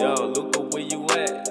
Yo, look at where you at?